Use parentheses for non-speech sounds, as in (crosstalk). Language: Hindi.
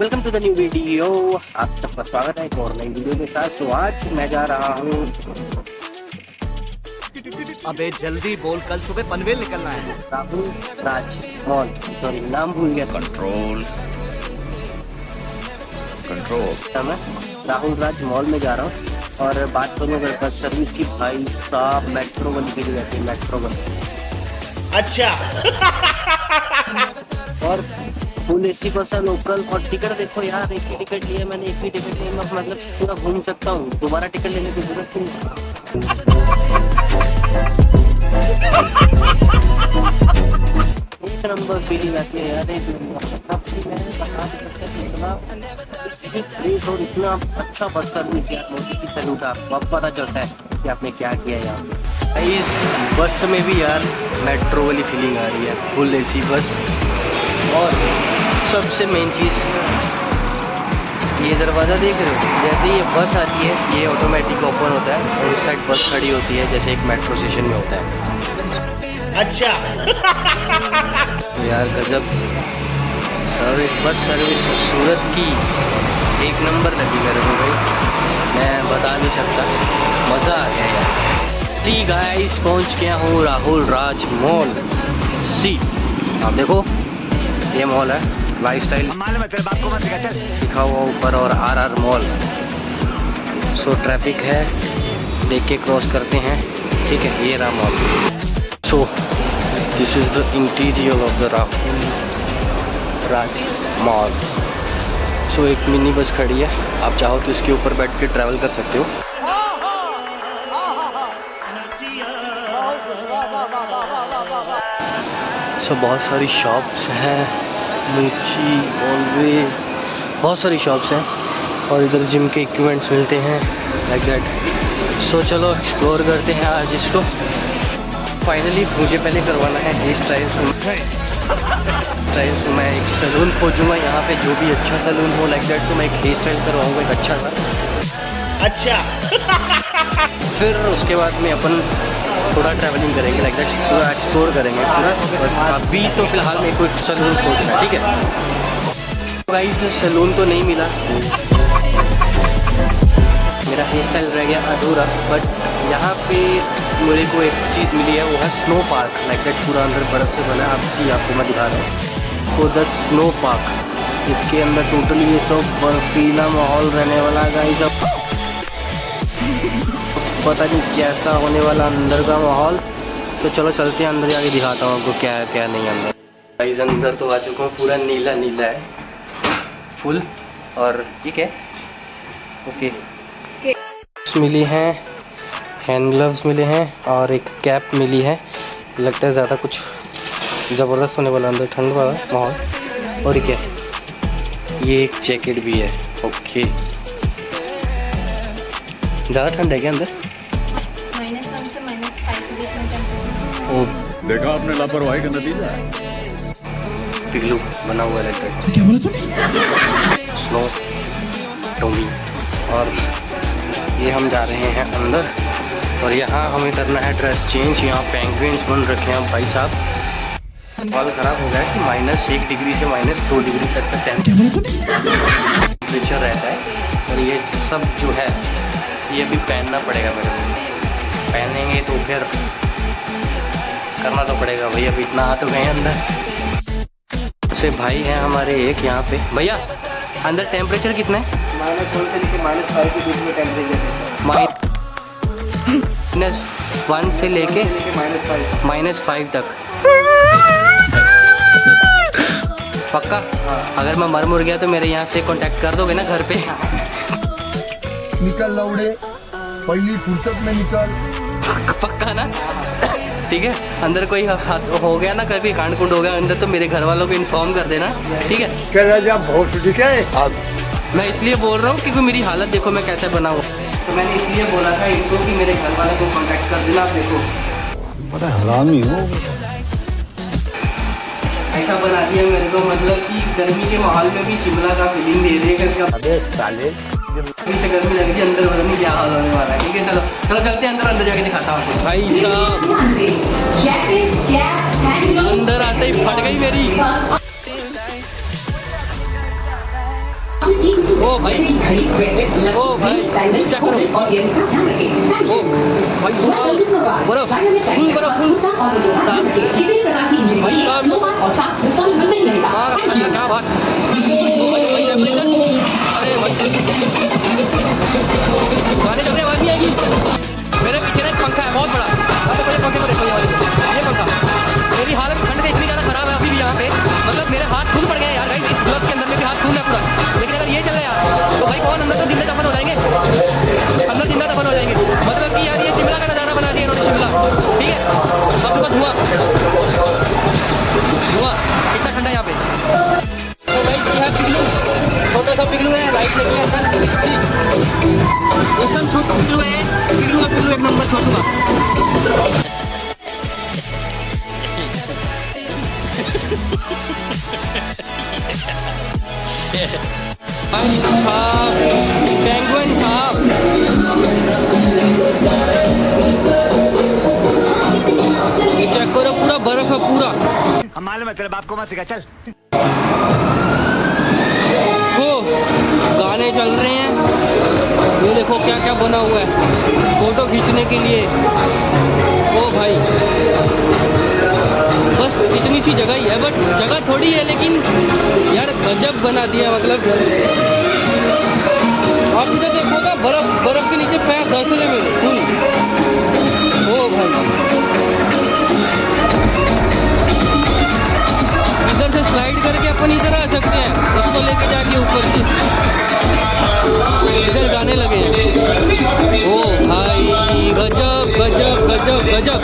Welcome to the new video आप सबका स्वागत है एक और नई वीडियो के साथ। तो आज मैं जा रहा हूँ। अबे जल्दी बोल कल सुबह पनवेल निकलना है। राहुल राज मॉल सॉरी नाम भूल गया। कंट्रोल कंट्रोल मैं राहुल राज मॉल में जा रहा हूँ और बात करूँ अगर बस सर्विस की भाई साहब मेट्रो वन के लिए जाती है मेट्रो वन अच्छा। (laughs) और फुल एसी बस है लोकल और टिकट देखो यार एक ही टिकट लिया मैंने एक ही टिकट लिया मैं मतलब पूरा घूम सकता हूँ। दोबारा टिकट लेने की ज़रूरत नहीं। (laughs) एक नंबर फीलिंग आती है यार एक नंबर कि मैं बता नहीं सकता कि इतना ग्रेट और अच्छा बस सर्विस मोदी की सैल्यूट आपको अब पता चलता है कि आपने क्या किया यहाँ पे। इस बस में भी यार मेट्रो वाली फीलिंग आ रही है फुल एसी बस। और सबसे मेन चीज़ ये दरवाज़ा देख रहे हो? जैसे ये बस आती है ये ऑटोमेटिक ओपन होता है और उस साइड बस खड़ी होती है जैसे एक मेट्रो स्टेशन में होता है। अच्छा। तो यार गजब। सर्विस बस सर्विस सूरत की। एक नंबर लगी मेरे को भाई। मैं बता नहीं सकता। मज़ा आ गया यार। टी गाइस पहुँच गया हूँ राहुल राज मॉल सी आप देखो, ये मॉल है लाइफ स्टाइल लिखा हुआ ऊपर और R R mall. So traffic है, देख के क्रॉस करते हैं। ठीक है, ये रहा mall so this is the interior of the Rahul Raj mall so एक मिनी बस खड़ी है। आप चाहो तो इसके ऊपर बैठ के ट्रैवल कर सकते हो। सो बहुत सारी शॉप्स हैं, मिर्ची ऑलवे बहुत सारी शॉप्स हैं और इधर जिम के इक्विपमेंट्स मिलते हैं लाइक दैट सो चलो एक्सप्लोर करते हैं आज इसको। फाइनली मुझे पहले करवाना है हेयर स्टाइल स्टाइल तो मैं एक सैलून खोजूँगा यहाँ पे जो भी अच्छा सैलून हो लाइक दैट तो मैं एक हेयर स्टाइल करवाऊँगा एक अच्छा सा। अच्छा। फिर उसके बाद में अपन थोड़ा ट्रैवलिंग करेंगे लाइक दैट थोड़ा एक्सप्लोर करेंगे पूरा अभी तो फ़िलहाल मेरे को एक सैलून खोजना है ठीक है? गाइस सैलून तो नहीं मिला। मेरा हेयर स्टाइल रह गया अधूरा बट यहाँ पे मेरे को एक चीज़ मिली है वो है स्नो पार्क लाइक दैट पूरा अंदर बर्फ़ से बना है। आप जी आपको मैं दिखा रहा हूँ। तो द स्नो पार्क इसके अंदर टोटली ये सब बर्फीला माहौल रहने वाला गाइस अब पता नहीं कैसा होने वाला अंदर का माहौल। तो चलो चलते हैं अंदर जाके दिखाता हूँ आपको क्या है क्या नहीं अंदर। गाइस अंदर तो आ चुका हूँ पूरा नीला नीला है। फुल और ठीक है? ओके मिली हैं हैंड ग्लव्स मिले हैं और एक कैप मिली है। लगता है ज़्यादा कुछ ज़बरदस्त होने वाला अंदर ठंड वाला माहौल। और क्या? ये एक जैकेट भी है। ओके ज़्यादा ठंड है क्या अंदर? देखा आपने लापरवाही का नतीजा? बना हुआ है क्या बोला तूने? स्नो टोमी और ये हम जा रहे हैं अंदर। और यहाँ हमें करना है ड्रेस चेंज यहाँ पेंगुइन्स बन रखे हैं भाई साहब। बाल ख़राब हो गया है कि माइनस एक डिग्री से माइनस दो डिग्री तक का टेम्परेचर रहता है। और ये सब जो है ये भी पहनना पड़ेगा मेरे को। पहनेंगे तो फिर करना तो पड़ेगा भैया अभी इतना आ तो गए अंदर। से भाई हैं हमारे एक यहाँ पे। भैया अंदर टेम्परेचर कितना है? माइनस वन से लेकर माइनस फाइव के बीच में टेम्परेचर माइनस वन से लेके माइनस फाइव माइनस फाइव तक। पक्का? अगर मैं मर मुर गया तो मेरे यहाँ से कांटेक्ट कर दोगे ना घर पे? निकल लौड़े। पहली फुर्सत में निकल। पक्का ना? ठीक है? अंदर कोई हाथ हो गया ना कभी? कांड कुंड हो गया अंदर तो मेरे घर वालों को इन्फॉर्म कर देना। ठीक है? अब मैं इसलिए बोल रहा हूँ क्योंकि मेरी हालत देखो मैं कैसे बना हूँ तो मैंने इसलिए बोला था इनको कि मेरे घर वाले को कांटेक्ट कर देना आप देखो बड़ा हरामी हो ऐसा बना दिया मेरे को मतलब कि गर्मी के माहौल में भी शिमला का फीलिंग दे रही है अबे साले। से गर्मी लग रही है अंदर पता नहीं क्या हाल होने वाला है। ठीक है चलो चलो चलते हैं अंदर अंदर जाके दिखाता हूँ भाई साहब। अंदर आते ही फट गई मेरी। ओ भाई। ओ भाई। Full full. मेरे पीछे ना एक पंखा है, बहुत बड़ा। यहाँ बड़े पंखे पंखा। मेरी हालत ठंड से इतनी ज़्यादा खराब है अभी भी यहाँ पे। मतलब मेरे हाथ खून पेंगुइन ये चेक करो पूरा बर्फ़ है पूरा। हम मालूम है तेरे बाप को मत सिखा चल। हो गाने चल रहे हैं। ये देखो क्या क्या बना हुआ है फ़ोटो खींचने के लिए। ओ भाई। सी जगह ही है, बट जगह थोड़ी है, लेकिन यार गजब बना दिया मतलब। आप इधर देखो ना, बर्फ़ बर्फ़ के नीचे पैर धंस रहे मेरे फुल ओ भाई। इधर से स्लाइड करके अपन इधर आ सकते हैं, उसको लेके जाके ऊपर से। इधर गाने लगे हैं। ओ भाई, गजब गजब गजब गजब।